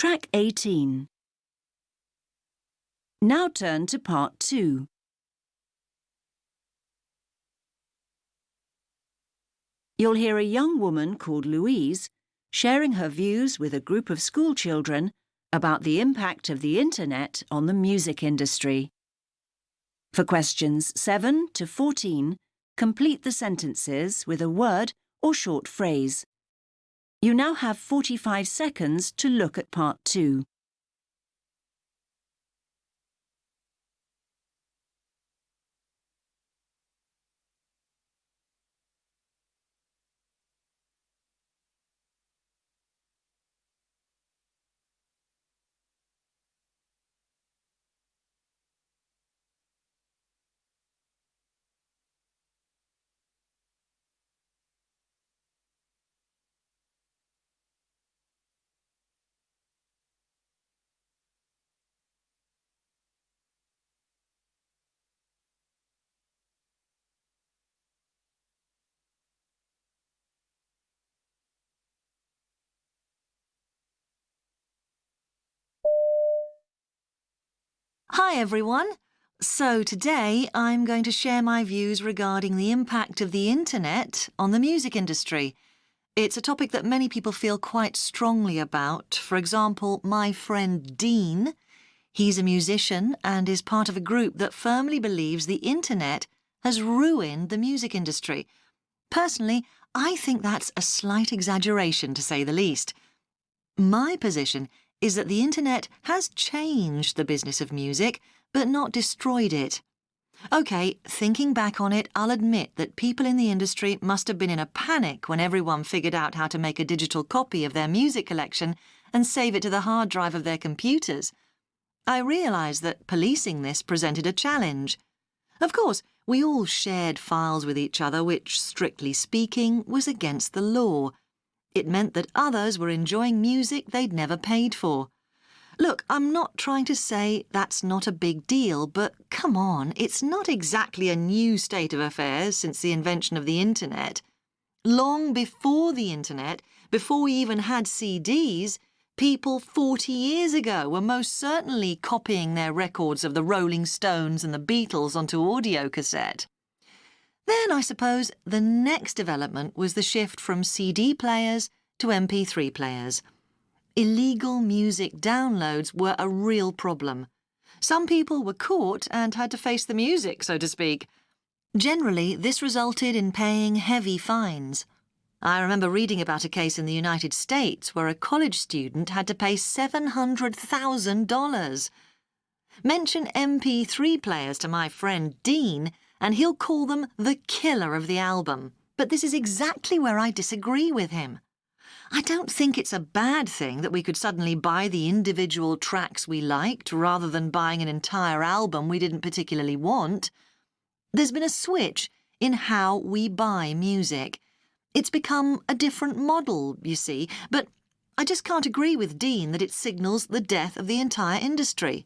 Track 18. Now turn to part 2. You'll hear a young woman called Louise sharing her views with a group of school children about the impact of the internet on the music industry. For questions 7 to 14, complete the sentences with a word or short phrase. You now have 45 seconds to look at part 2. Hi everyone! So today I'm going to share my views regarding the impact of the internet on the music industry. It's a topic that many people feel quite strongly about. For example, my friend Dean. He's a musician and is part of a group that firmly believes the internet has ruined the music industry. Personally, I think that's a slight exaggeration to say the least. My position is that the internet has changed the business of music, but not destroyed it. OK, thinking back on it, I'll admit that people in the industry must have been in a panic when everyone figured out how to make a digital copy of their music collection and save it to the hard drive of their computers. I realised that policing this presented a challenge. Of course, we all shared files with each other which, strictly speaking, was against the law, it meant that others were enjoying music they'd never paid for. Look, I'm not trying to say that's not a big deal, but come on, it's not exactly a new state of affairs since the invention of the internet. Long before the internet, before we even had CDs, people 40 years ago were most certainly copying their records of the Rolling Stones and the Beatles onto audio cassette. Then, I suppose, the next development was the shift from CD players to MP3 players. Illegal music downloads were a real problem. Some people were caught and had to face the music, so to speak. Generally, this resulted in paying heavy fines. I remember reading about a case in the United States where a college student had to pay $700,000. Mention MP3 players to my friend Dean, and he'll call them the killer of the album. But this is exactly where I disagree with him. I don't think it's a bad thing that we could suddenly buy the individual tracks we liked rather than buying an entire album we didn't particularly want. There's been a switch in how we buy music. It's become a different model, you see, but I just can't agree with Dean that it signals the death of the entire industry.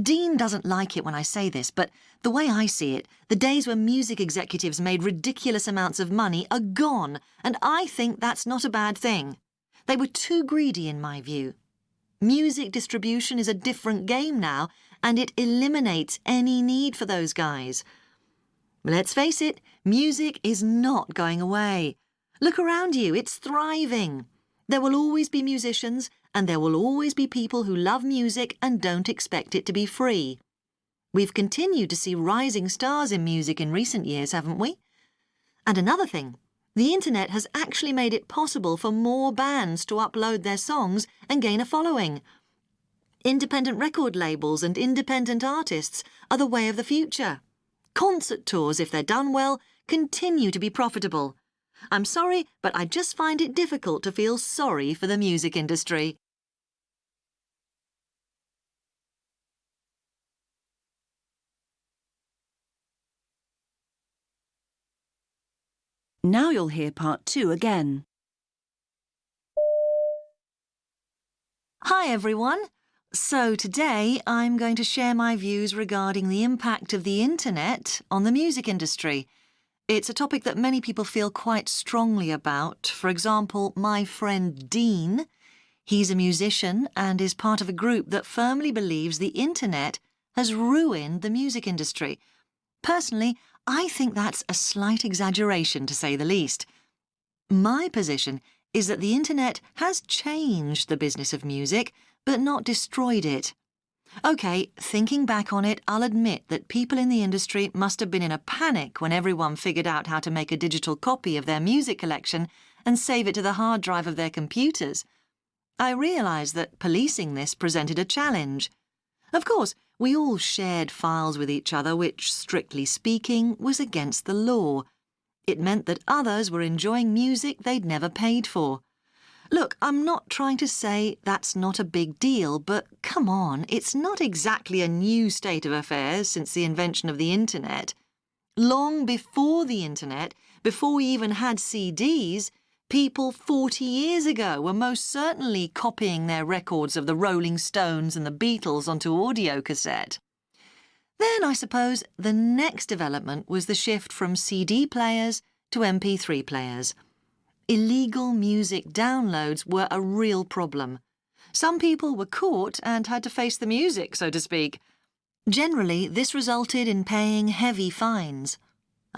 Dean doesn't like it when I say this, but the way I see it, the days when music executives made ridiculous amounts of money are gone, and I think that's not a bad thing. They were too greedy in my view. Music distribution is a different game now, and it eliminates any need for those guys. Let's face it, music is not going away. Look around you, it's thriving. There will always be musicians, and there will always be people who love music and don't expect it to be free. We've continued to see rising stars in music in recent years, haven't we? And another thing, the internet has actually made it possible for more bands to upload their songs and gain a following. Independent record labels and independent artists are the way of the future. Concert tours, if they're done well, continue to be profitable. I'm sorry, but I just find it difficult to feel sorry for the music industry. Now you'll hear part two again. Hi everyone! So today I'm going to share my views regarding the impact of the internet on the music industry. It's a topic that many people feel quite strongly about. For example, my friend Dean. He's a musician and is part of a group that firmly believes the internet has ruined the music industry. Personally, I think that's a slight exaggeration to say the least. My position is that the internet has changed the business of music, but not destroyed it. OK, thinking back on it, I'll admit that people in the industry must have been in a panic when everyone figured out how to make a digital copy of their music collection and save it to the hard drive of their computers. I realised that policing this presented a challenge. Of course, we all shared files with each other which, strictly speaking, was against the law. It meant that others were enjoying music they'd never paid for. Look, I'm not trying to say that's not a big deal, but come on, it's not exactly a new state of affairs since the invention of the internet. Long before the internet, before we even had CDs, people 40 years ago were most certainly copying their records of the Rolling Stones and the Beatles onto audio cassette. Then, I suppose, the next development was the shift from CD players to MP3 players illegal music downloads were a real problem. Some people were caught and had to face the music, so to speak. Generally, this resulted in paying heavy fines.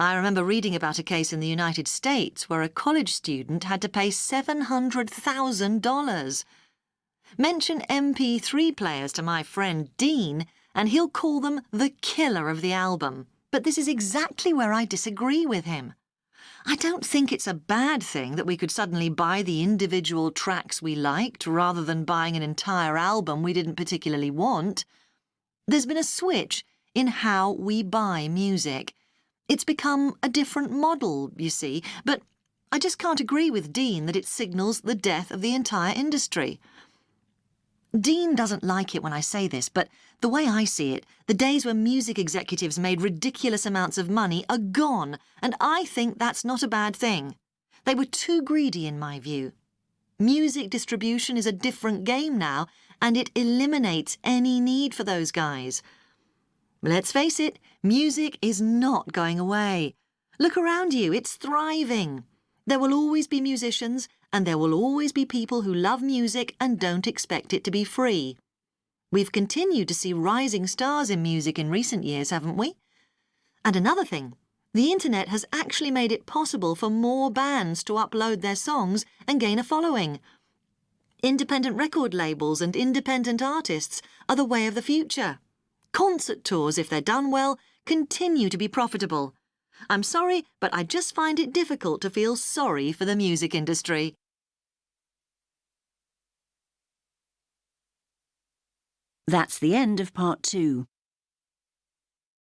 I remember reading about a case in the United States where a college student had to pay $700,000. Mention MP3 players to my friend Dean, and he'll call them the killer of the album. But this is exactly where I disagree with him. I don't think it's a bad thing that we could suddenly buy the individual tracks we liked rather than buying an entire album we didn't particularly want. There's been a switch in how we buy music. It's become a different model, you see, but I just can't agree with Dean that it signals the death of the entire industry. Dean doesn't like it when I say this, but the way I see it, the days when music executives made ridiculous amounts of money are gone, and I think that's not a bad thing. They were too greedy in my view. Music distribution is a different game now, and it eliminates any need for those guys. Let's face it, music is not going away. Look around you, it's thriving. There will always be musicians, and there will always be people who love music and don't expect it to be free. We've continued to see rising stars in music in recent years, haven't we? And another thing, the internet has actually made it possible for more bands to upload their songs and gain a following. Independent record labels and independent artists are the way of the future. Concert tours, if they're done well, continue to be profitable. I'm sorry, but I just find it difficult to feel sorry for the music industry. That's the end of part two.